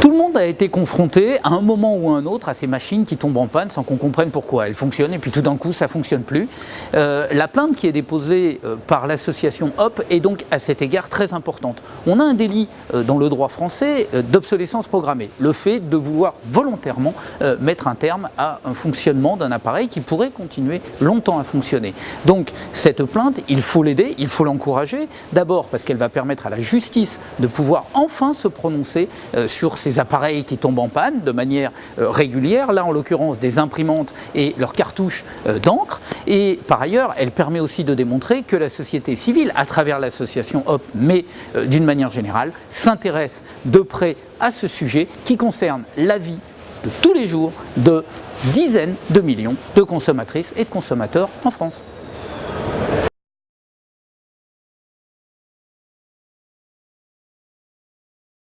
Tout le monde a été confronté à un moment ou à un autre à ces machines qui tombent en panne sans qu'on comprenne pourquoi. Elles fonctionnent et puis tout d'un coup ça ne fonctionne plus. Euh, la plainte qui est déposée euh, par l'association HOP est donc à cet égard très importante. On a un délit euh, dans le droit français d'obsolescence programmée, le fait de vouloir volontairement mettre un terme à un fonctionnement d'un appareil qui pourrait continuer longtemps à fonctionner. Donc cette plainte, il faut l'aider, il faut l'encourager, d'abord parce qu'elle va permettre à la justice de pouvoir enfin se prononcer sur ces appareils qui tombent en panne de manière euh, régulière, là en l'occurrence des imprimantes et leurs cartouches euh, d'encre. Et par ailleurs, elle permet aussi de démontrer que la société civile, à travers l'association HOP, mais euh, d'une manière générale, s'intéresse de près à ce sujet qui concerne la vie de tous les jours de dizaines de millions de consommatrices et de consommateurs en France.